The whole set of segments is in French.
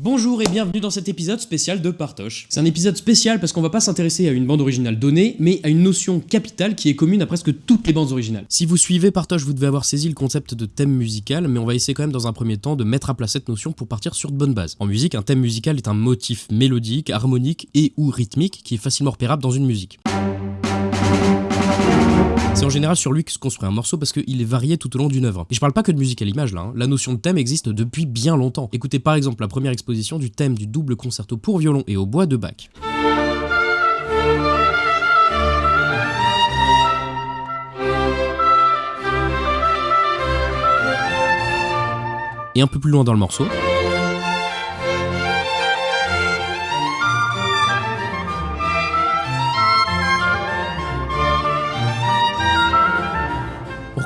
Bonjour et bienvenue dans cet épisode spécial de Partoche. C'est un épisode spécial parce qu'on va pas s'intéresser à une bande originale donnée, mais à une notion capitale qui est commune à presque toutes les bandes originales. Si vous suivez Partoche, vous devez avoir saisi le concept de thème musical, mais on va essayer quand même dans un premier temps de mettre à plat cette notion pour partir sur de bonnes bases. En musique, un thème musical est un motif mélodique, harmonique et ou rythmique qui est facilement repérable dans une musique. C'est en général sur lui que se construit un morceau parce qu'il est varié tout au long d'une œuvre. Et je parle pas que de musique à l'image là, hein. la notion de thème existe depuis bien longtemps. Écoutez par exemple la première exposition du thème du double concerto pour violon et au bois de Bach. Et un peu plus loin dans le morceau,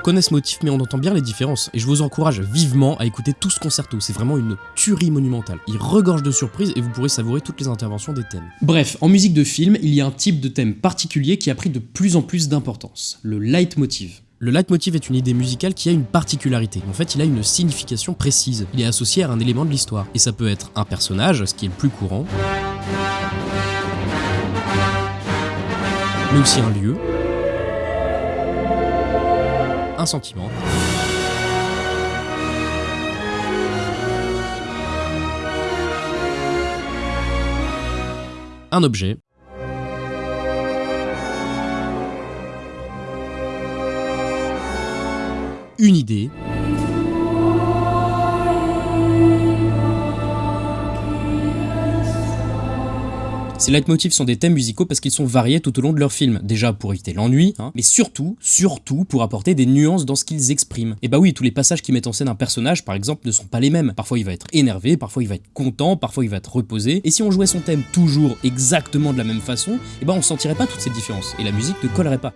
connaît ce motif, mais on entend bien les différences, et je vous encourage vivement à écouter tout ce concerto, c'est vraiment une tuerie monumentale. Il regorge de surprises et vous pourrez savourer toutes les interventions des thèmes. Bref, en musique de film, il y a un type de thème particulier qui a pris de plus en plus d'importance, le leitmotiv. Le leitmotiv est une idée musicale qui a une particularité. En fait, il a une signification précise. Il est associé à un élément de l'histoire. Et ça peut être un personnage, ce qui est le plus courant, mais aussi un lieu, un sentiment. Un objet. Une idée. Ces leitmotifs sont des thèmes musicaux parce qu'ils sont variés tout au long de leur film. Déjà pour éviter l'ennui, hein, mais surtout, surtout pour apporter des nuances dans ce qu'ils expriment. Et bah oui, tous les passages qui mettent en scène un personnage, par exemple, ne sont pas les mêmes. Parfois il va être énervé, parfois il va être content, parfois il va être reposé. Et si on jouait son thème toujours exactement de la même façon, et bah on sentirait pas toutes ces différences. Et la musique ne collerait pas.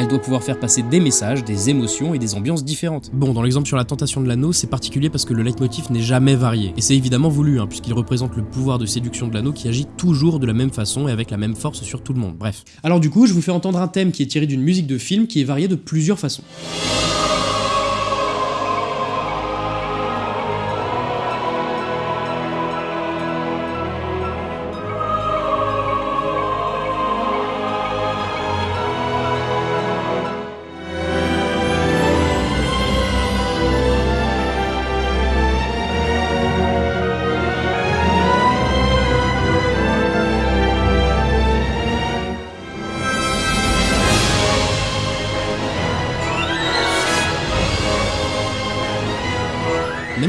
Elle doit pouvoir faire passer des messages, des émotions et des ambiances différentes. Bon, dans l'exemple sur la tentation de l'anneau, c'est particulier parce que le leitmotiv n'est jamais varié. Et c'est évidemment voulu, hein, puisqu'il représente le pouvoir de séduction de l'anneau qui agit toujours de la même façon et avec la même force sur tout le monde. Bref. Alors du coup, je vous fais entendre un thème qui est tiré d'une musique de film qui est varié de plusieurs façons.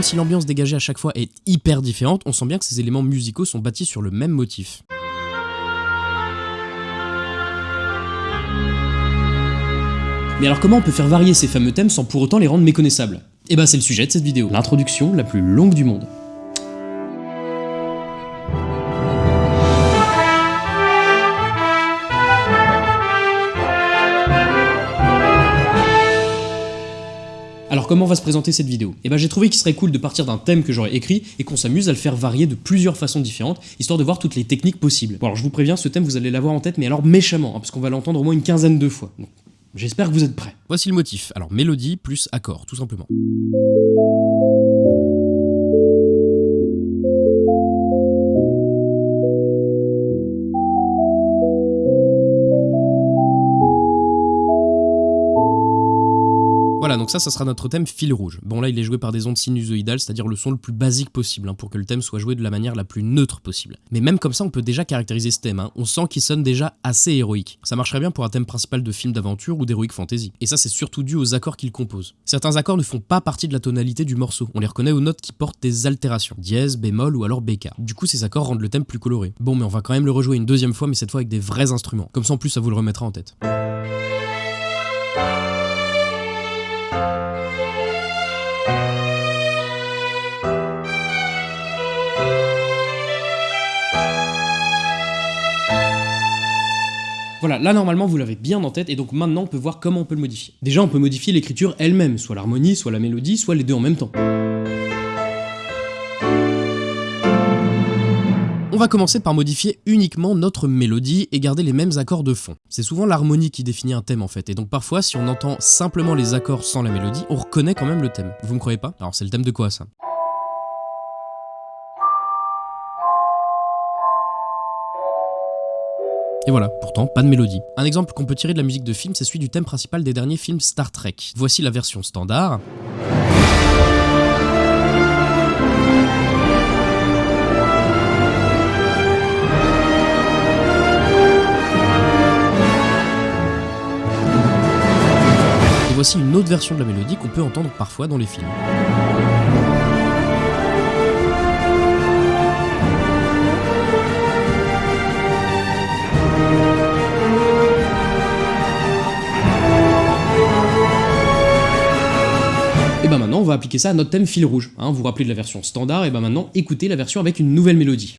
Si l'ambiance dégagée à chaque fois est hyper différente, on sent bien que ces éléments musicaux sont bâtis sur le même motif. Mais alors comment on peut faire varier ces fameux thèmes sans pour autant les rendre méconnaissables? Eh bah c'est le sujet de cette vidéo, l'introduction la plus longue du monde. Comment va se présenter cette vidéo Eh ben j'ai trouvé qu'il serait cool de partir d'un thème que j'aurais écrit et qu'on s'amuse à le faire varier de plusieurs façons différentes, histoire de voir toutes les techniques possibles. Bon alors je vous préviens, ce thème vous allez l'avoir en tête, mais alors méchamment, hein, parce qu'on va l'entendre au moins une quinzaine de fois. J'espère que vous êtes prêts. Voici le motif. Alors mélodie plus accord, tout simplement. Donc ça, ça sera notre thème fil rouge. Bon là, il est joué par des ondes sinusoïdales, c'est-à-dire le son le plus basique possible, hein, pour que le thème soit joué de la manière la plus neutre possible. Mais même comme ça, on peut déjà caractériser ce thème, hein. on sent qu'il sonne déjà assez héroïque. Ça marcherait bien pour un thème principal de film d'aventure ou d'héroïque fantasy. Et ça, c'est surtout dû aux accords qu'il compose. Certains accords ne font pas partie de la tonalité du morceau, on les reconnaît aux notes qui portent des altérations, dièse, bémol ou alors béca. Du coup, ces accords rendent le thème plus coloré. Bon, mais on va quand même le rejouer une deuxième fois, mais cette fois avec des vrais instruments. Comme ça, en plus, ça vous le remettra en tête. Voilà, là normalement vous l'avez bien en tête et donc maintenant on peut voir comment on peut le modifier. Déjà on peut modifier l'écriture elle-même, soit l'harmonie, soit la mélodie, soit les deux en même temps. va commencer par modifier uniquement notre mélodie et garder les mêmes accords de fond. C'est souvent l'harmonie qui définit un thème en fait, et donc parfois si on entend simplement les accords sans la mélodie, on reconnaît quand même le thème. Vous me croyez pas? Alors c'est le thème de quoi ça? Et voilà, pourtant, pas de mélodie. Un exemple qu'on peut tirer de la musique de film, c'est celui du thème principal des derniers films Star Trek. Voici la version standard. Et voici une autre version de la mélodie qu'on peut entendre parfois dans les films. On va appliquer ça à notre thème fil rouge. Hein. vous vous rappelez de la version standard, et ben maintenant, écoutez la version avec une nouvelle mélodie.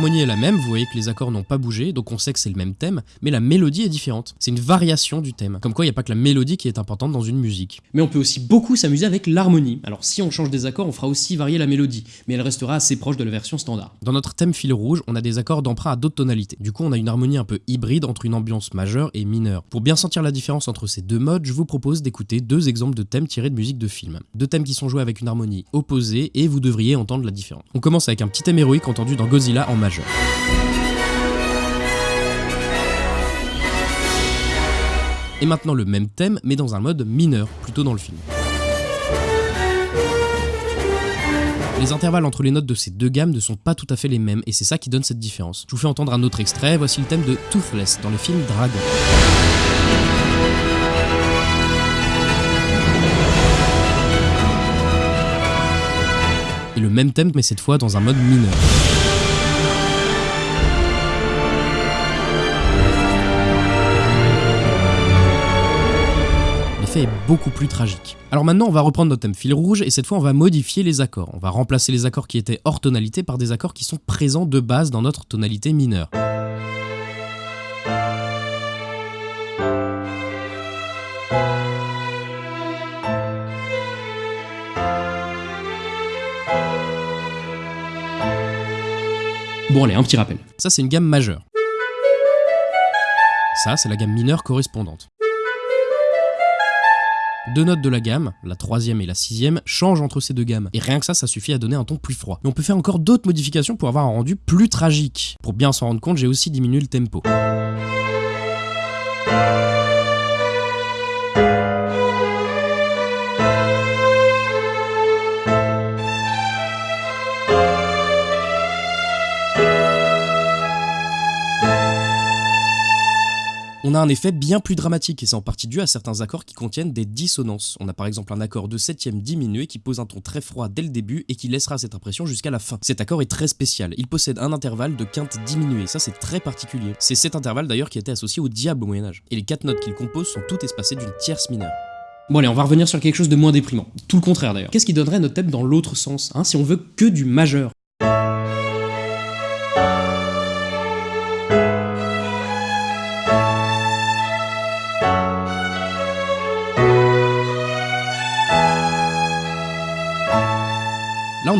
L'harmonie est la même, vous voyez que les accords n'ont pas bougé, donc on sait que c'est le même thème, mais la mélodie est différente. C'est une variation du thème. Comme quoi, il n'y a pas que la mélodie qui est importante dans une musique. Mais on peut aussi beaucoup s'amuser avec l'harmonie. Alors si on change des accords, on fera aussi varier la mélodie, mais elle restera assez proche de la version standard. Dans notre thème fil rouge, on a des accords d'emprunt à d'autres tonalités. Du coup, on a une harmonie un peu hybride entre une ambiance majeure et mineure. Pour bien sentir la différence entre ces deux modes, je vous propose d'écouter deux exemples de thèmes tirés de musique de film. Deux thèmes qui sont joués avec une harmonie opposée et vous devriez entendre la différence. On commence avec un petit thème héroïque entendu dans Godzilla en majeur. Et maintenant le même thème, mais dans un mode mineur, plutôt dans le film. Les intervalles entre les notes de ces deux gammes ne sont pas tout à fait les mêmes, et c'est ça qui donne cette différence. Je vous fais entendre un autre extrait, voici le thème de Toothless dans le film Dragon. Et le même thème, mais cette fois dans un mode mineur. Est beaucoup plus tragique. Alors maintenant, on va reprendre notre thème fil rouge et cette fois, on va modifier les accords. On va remplacer les accords qui étaient hors tonalité par des accords qui sont présents de base dans notre tonalité mineure. Bon allez, un petit rappel. Ça c'est une gamme majeure. Ça c'est la gamme mineure correspondante. Deux notes de la gamme, la troisième et la sixième, changent entre ces deux gammes. Et rien que ça, ça suffit à donner un ton plus froid. Mais on peut faire encore d'autres modifications pour avoir un rendu plus tragique. Pour bien s'en rendre compte, j'ai aussi diminué le tempo. On a un effet bien plus dramatique et c'est en partie dû à certains accords qui contiennent des dissonances. On a par exemple un accord de septième diminué qui pose un ton très froid dès le début et qui laissera cette impression jusqu'à la fin. Cet accord est très spécial, il possède un intervalle de quinte diminuée, ça c'est très particulier. C'est cet intervalle d'ailleurs qui était associé au diable au Moyen-Âge. Et les quatre notes qu'il compose sont toutes espacées d'une tierce mineure. Bon allez, on va revenir sur quelque chose de moins déprimant. Tout le contraire d'ailleurs. Qu'est-ce qui donnerait notre thème dans l'autre sens, hein, si on veut que du majeur?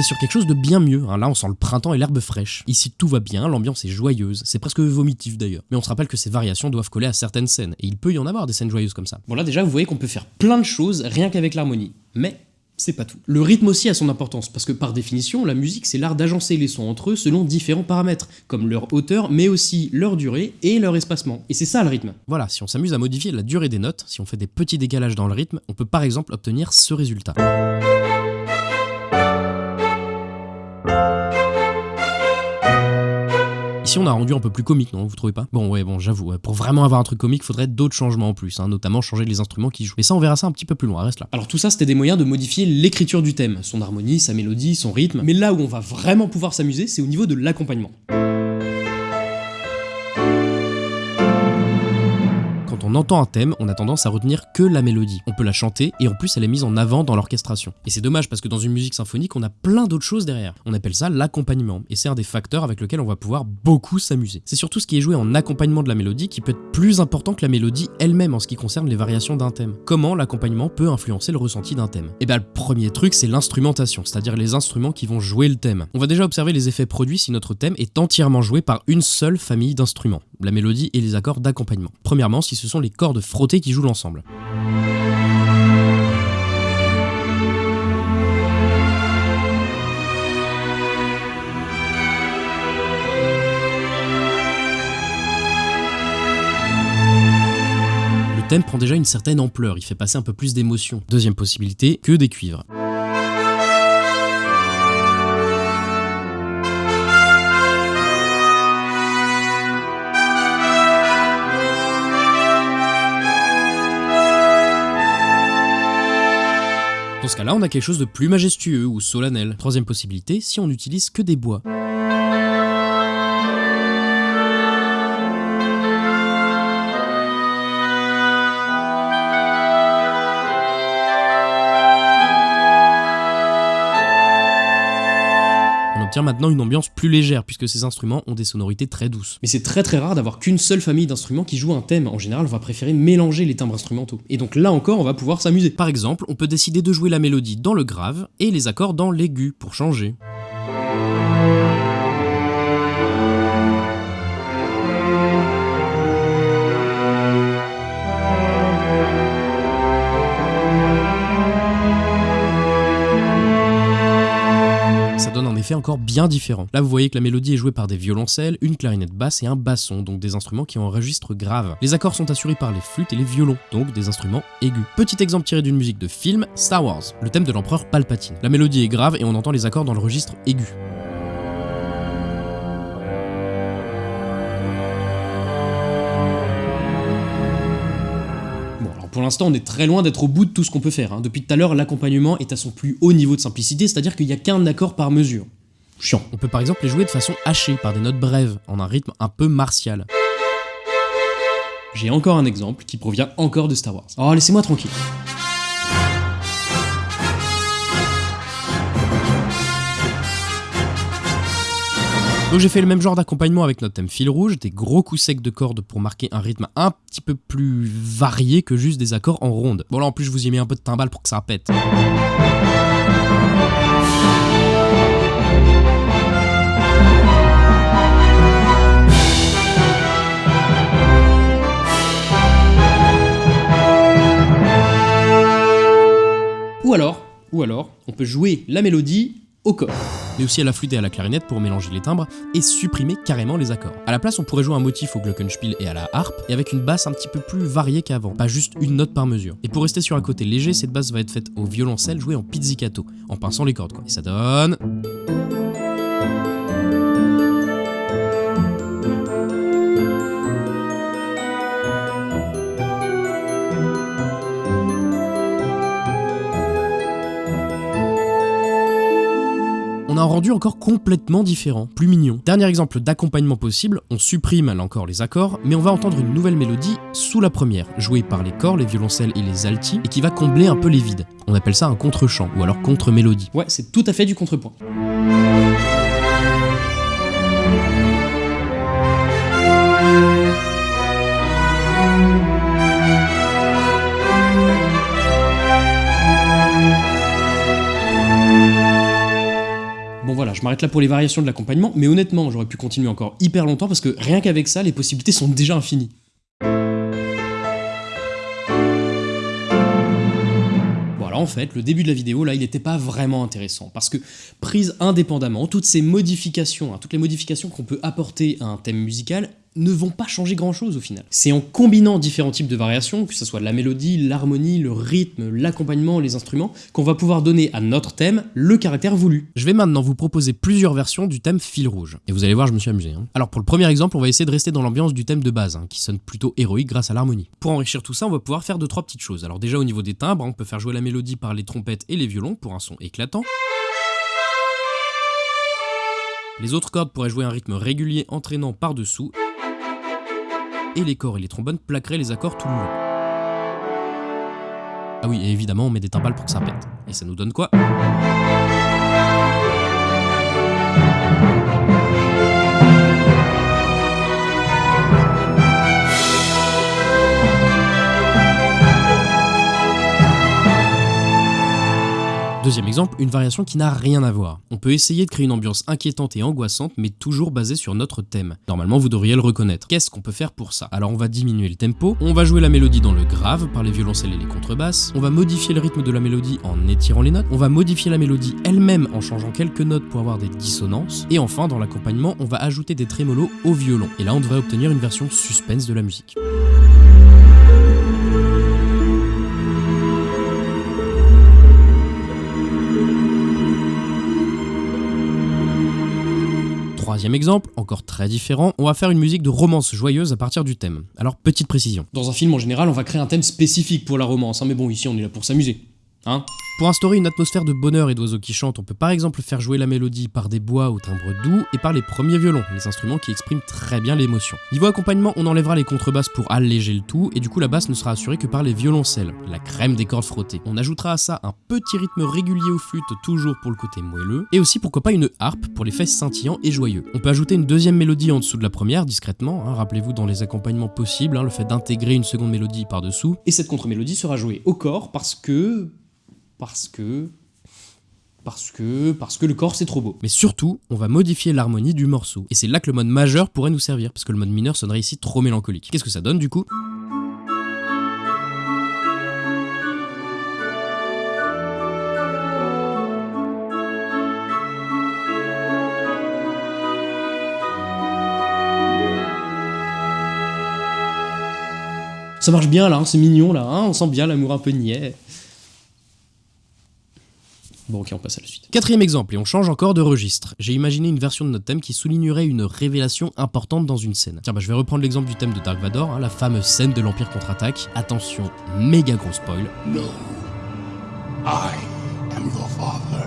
Sur quelque chose de bien mieux. Hein. Là, on sent le printemps et l'herbe fraîche. Ici, tout va bien, l'ambiance est joyeuse. C'est presque vomitif d'ailleurs. Mais on se rappelle que ces variations doivent coller à certaines scènes. Et il peut y en avoir des scènes joyeuses comme ça. Bon, là, déjà, vous voyez qu'on peut faire plein de choses rien qu'avec l'harmonie. Mais c'est pas tout. Le rythme aussi a son importance, parce que par définition, la musique c'est l'art d'agencer les sons entre eux selon différents paramètres, comme leur hauteur, mais aussi leur durée et leur espacement. Et c'est ça le rythme. Voilà, si on s'amuse à modifier la durée des notes, si on fait des petits décalages dans le rythme, on peut par exemple obtenir ce résultat. On a rendu un peu plus comique, non Vous trouvez pas? Bon, ouais, bon, j'avoue, pour vraiment avoir un truc comique, faudrait d'autres changements en plus, hein, notamment changer les instruments qui jouent. Mais ça, on verra ça un petit peu plus loin, reste là. Alors tout ça, c'était des moyens de modifier l'écriture du thème, son harmonie, sa mélodie, son rythme. Mais là où on va vraiment pouvoir s'amuser, c'est au niveau de l'accompagnement. On entend un thème, on a tendance à retenir que la mélodie. On peut la chanter et en plus elle est mise en avant dans l'orchestration. Et c'est dommage parce que dans une musique symphonique, on a plein d'autres choses derrière. On appelle ça l'accompagnement et c'est un des facteurs avec lequel on va pouvoir beaucoup s'amuser. C'est surtout ce qui est joué en accompagnement de la mélodie qui peut être plus important que la mélodie elle-même en ce qui concerne les variations d'un thème. Comment l'accompagnement peut influencer le ressenti d'un thème? Et eh bien le premier truc c'est l'instrumentation, c'est-à-dire les instruments qui vont jouer le thème. On va déjà observer les effets produits si notre thème est entièrement joué par une seule famille d'instruments, la mélodie et les accords d'accompagnement. Premièrement, si ce sont les cordes frottées qui jouent l'ensemble. Le thème prend déjà une certaine ampleur, il fait passer un peu plus d'émotion. Deuxième possibilité, que des cuivres. Dans ce cas-là, on a quelque chose de plus majestueux ou solennel. Troisième possibilité, si on n'utilise que des bois. Obtient maintenant une ambiance plus légère puisque ces instruments ont des sonorités très douces. Mais c'est très très rare d'avoir qu'une seule famille d'instruments qui joue un thème. En général, on va préférer mélanger les timbres instrumentaux. Et donc là encore, on va pouvoir s'amuser. Par exemple, on peut décider de jouer la mélodie dans le grave et les accords dans l'aigu pour changer. Encore bien différent. Là, vous voyez que la mélodie est jouée par des violoncelles, une clarinette basse et un basson, donc des instruments qui registre grave. Les accords sont assurés par les flûtes et les violons, donc des instruments aigus. Petit exemple tiré d'une musique de film, Star Wars, le thème de l'empereur Palpatine. La mélodie est grave et on entend les accords dans le registre aigu. pour l'instant, on est très loin d'être au bout de tout ce qu'on peut faire. Hein. Depuis tout à l'heure, l'accompagnement est à son plus haut niveau de simplicité, c'est-à-dire qu'il n'y a qu'un accord par mesure. Chiant. On peut par exemple les jouer de façon hachée, par des notes brèves, en un rythme un peu martial. J'ai encore un exemple qui provient encore de Star Wars. Oh, laissez-moi tranquille. Donc j'ai fait le même genre d'accompagnement avec notre thème fil rouge, des gros coups secs de cordes pour marquer un rythme un petit peu plus varié que juste des accords en ronde. Bon là en plus je vous y mis un peu de timbal pour que ça pète. Ou alors, ou alors, on peut jouer la mélodie au corps, mais aussi à la flûte et à la clarinette pour mélanger les timbres et supprimer carrément les accords. À la place, on pourrait jouer un motif au glockenspiel et à la harpe, et avec une basse un petit peu plus variée qu'avant, pas juste une note par mesure. Et pour rester sur un côté léger, cette basse va être faite au violoncelle joué en pizzicato, en pinçant les cordes. Et ça donne... encore complètement différent, plus mignon. Dernier exemple d'accompagnement possible, on supprime là encore les accords, mais on va entendre une nouvelle mélodie sous la première, jouée par les corps, les violoncelles et les altis, et qui va combler un peu les vides. On appelle ça un contre-chant, ou alors contre-mélodie. Ouais, c'est tout à fait du contrepoint. Pour les variations de l'accompagnement, mais honnêtement, j'aurais pu continuer encore hyper longtemps parce que rien qu'avec ça, les possibilités sont déjà infinies. Voilà, en fait, le début de la vidéo, là, il n'était pas vraiment intéressant, parce que, prise indépendamment, toutes ces modifications, hein, toutes les modifications qu'on peut apporter à un thème musical, ne vont pas changer grand chose au final. C'est en combinant différents types de variations, que ce soit la mélodie, l'harmonie, le rythme, l'accompagnement, les instruments, qu'on va pouvoir donner à notre thème le caractère voulu. Je vais maintenant vous proposer plusieurs versions du thème fil rouge. Et vous allez voir, je me suis amusé. Hein. Alors pour le premier exemple, on va essayer de rester dans l'ambiance du thème de base, hein, qui sonne plutôt héroïque grâce à l'harmonie. Pour enrichir tout ça, on va pouvoir faire deux trois petites choses. Alors déjà au niveau des timbres, on peut faire jouer la mélodie par les trompettes et les violons pour un son éclatant. Les autres cordes pourraient jouer un rythme régulier entraînant par-dessous et les corps et les trombones plaqueraient les accords tout le long. Ah oui, et évidemment, on met des timbales pour que ça pète. Et ça nous donne quoi? Deuxième exemple, une variation qui n'a rien à voir. On peut essayer de créer une ambiance inquiétante et angoissante, mais toujours basée sur notre thème. Normalement, vous devriez le reconnaître. Qu'est-ce qu'on peut faire pour ça? Alors on va diminuer le tempo, on va jouer la mélodie dans le grave par les violoncelles et les contrebasses, on va modifier le rythme de la mélodie en étirant les notes, on va modifier la mélodie elle-même en changeant quelques notes pour avoir des dissonances, et enfin dans l'accompagnement, on va ajouter des trémolos au violon. Et là, on devrait obtenir une version suspense de la musique. Troisième exemple, encore très différent, on va faire une musique de romance joyeuse à partir du thème. Alors petite précision. Dans un film en général, on va créer un thème spécifique pour la romance, hein, mais bon ici on est là pour s'amuser. Hein pour instaurer une atmosphère de bonheur et d'oiseaux qui chantent, on peut par exemple faire jouer la mélodie par des bois au timbre doux et par les premiers violons, les instruments qui expriment très bien l'émotion. Niveau accompagnement, on enlèvera les contrebasses pour alléger le tout, et du coup la basse ne sera assurée que par les violoncelles, la crème des cordes frottées. On ajoutera à ça un petit rythme régulier aux flûtes, toujours pour le côté moelleux, et aussi pourquoi pas une harpe pour les fesses scintillants et joyeux. On peut ajouter une deuxième mélodie en dessous de la première, discrètement, hein, rappelez-vous dans les accompagnements possibles, hein, le fait d'intégrer une seconde mélodie par-dessous, et cette contre-mélodie sera jouée au corps parce que... parce que parce que, parce que le corps c'est trop beau. Mais surtout, on va modifier l'harmonie du morceau. Et c'est là que le mode majeur pourrait nous servir, parce que le mode mineur sonnerait ici trop mélancolique. Qu'est-ce que ça donne du coup? Ça marche bien là, hein, c'est mignon là, hein, on sent bien l'amour un peu niais. Bon ok, on passe à la suite. Quatrième exemple, et on change encore de registre. J'ai imaginé une version de notre thème qui soulignerait une révélation importante dans une scène. Tiens, bah, je vais reprendre l'exemple du thème de Dark Vador, hein, la fameuse scène de l'Empire contre-attaque. Attention, méga gros spoil. No. I am your father.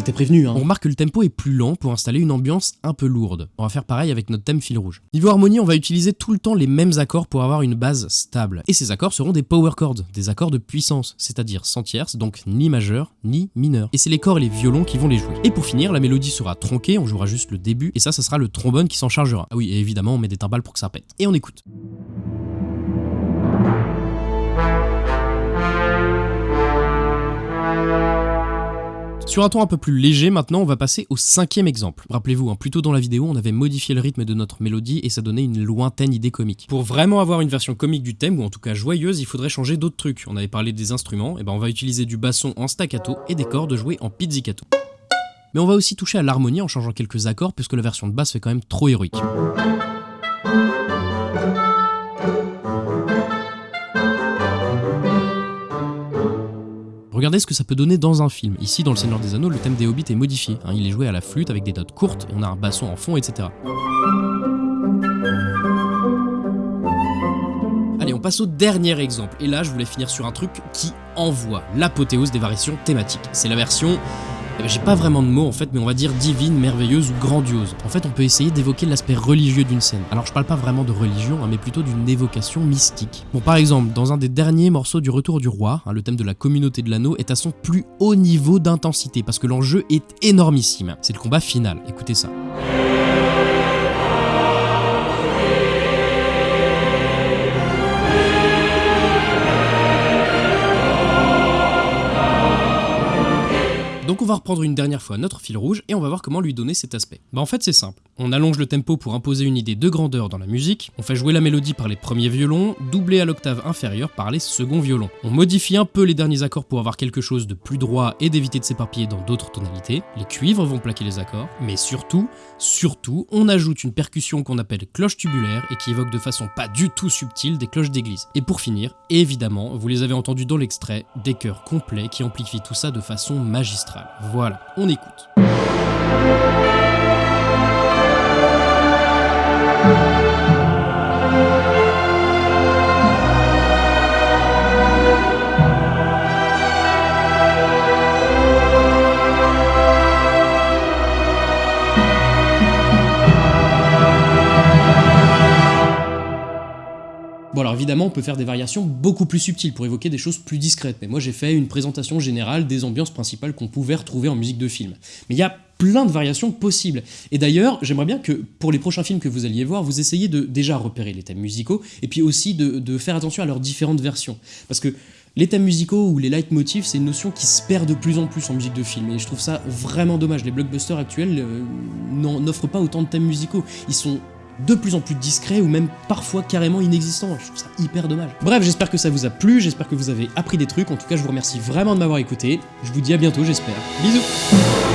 Hein. On remarque que le tempo est plus lent pour installer une ambiance un peu lourde. On va faire pareil avec notre thème fil rouge. Niveau harmonie, on va utiliser tout le temps les mêmes accords pour avoir une base stable. Et ces accords seront des power chords, des accords de puissance, c'est-à-dire sans tierces, donc ni majeur, ni mineur. Et c'est les corps et les violons qui vont les jouer. Et pour finir, la mélodie sera tronquée, on jouera juste le début, et ça, ça sera le trombone qui s'en chargera. Ah oui, et évidemment, on met des timbales pour que ça pète. Et on écoute. Sur un ton un peu plus léger, maintenant, on va passer au cinquième exemple. Rappelez-vous, hein, plus tôt dans la vidéo, on avait modifié le rythme de notre mélodie et ça donnait une lointaine idée comique. Pour vraiment avoir une version comique du thème, ou en tout cas joyeuse, il faudrait changer d'autres trucs. On avait parlé des instruments, et ben on va utiliser du basson en staccato et des cordes jouées en pizzicato. Mais on va aussi toucher à l'harmonie en changeant quelques accords, puisque la version de basse fait quand même trop héroïque. Regardez ce que ça peut donner dans un film. Ici, dans Le Seigneur des Anneaux, le thème des Hobbits est modifié. hein. il est joué à la flûte avec des notes courtes, on a un basson en fond, etc. Allez, on passe au dernier exemple. Et là, je voulais finir sur un truc qui envoie l'apothéose des variations thématiques. C'est la version... eh ben, J'ai pas vraiment de mots en fait, mais on va dire divine, merveilleuse ou grandiose. En fait, on peut essayer d'évoquer l'aspect religieux d'une scène. Alors, je parle pas vraiment de religion, hein, mais plutôt d'une évocation mystique. Bon, par exemple, dans un des derniers morceaux du Retour du Roi, hein, le thème de la communauté de l'anneau est à son plus haut niveau d'intensité, parce que l'enjeu est énormissime. C'est le combat final. Écoutez ça. On va reprendre une dernière fois notre fil rouge et on va voir comment lui donner cet aspect. Bah en fait c'est simple, on allonge le tempo pour imposer une idée de grandeur dans la musique, on fait jouer la mélodie par les premiers violons, doublé à l'octave inférieure par les seconds violons. On modifie un peu les derniers accords pour avoir quelque chose de plus droit et d'éviter de s'éparpiller dans d'autres tonalités, les cuivres vont plaquer les accords, mais surtout, surtout, on ajoute une percussion qu'on appelle cloche tubulaire et qui évoque de façon pas du tout subtile des cloches d'église. Et pour finir, évidemment, vous les avez entendus dans l'extrait, des chœurs complets qui amplifient tout ça de façon magistrale. Voilà, on écoute. Bon alors évidemment on peut faire des variations beaucoup plus subtiles pour évoquer des choses plus discrètes, mais moi j'ai fait une présentation générale des ambiances principales qu'on pouvait retrouver en musique de film. Mais il y a plein de variations possibles. Et d'ailleurs, j'aimerais bien que pour les prochains films que vous alliez voir, vous essayiez de déjà repérer les thèmes musicaux, et puis aussi de, faire attention à leurs différentes versions. Parce que les thèmes musicaux ou les leitmotifs, c'est une notion qui se perd de plus en plus en musique de film, et je trouve ça vraiment dommage. Les blockbusters actuels euh, n'offrent pas autant de thèmes musicaux. Ils sont de plus en plus discrets ou même parfois carrément inexistants. Je trouve ça hyper dommage. Bref, j'espère que ça vous a plu, j'espère que vous avez appris des trucs. En tout cas, je vous remercie vraiment de m'avoir écouté. Je vous dis à bientôt, j'espère. Bisous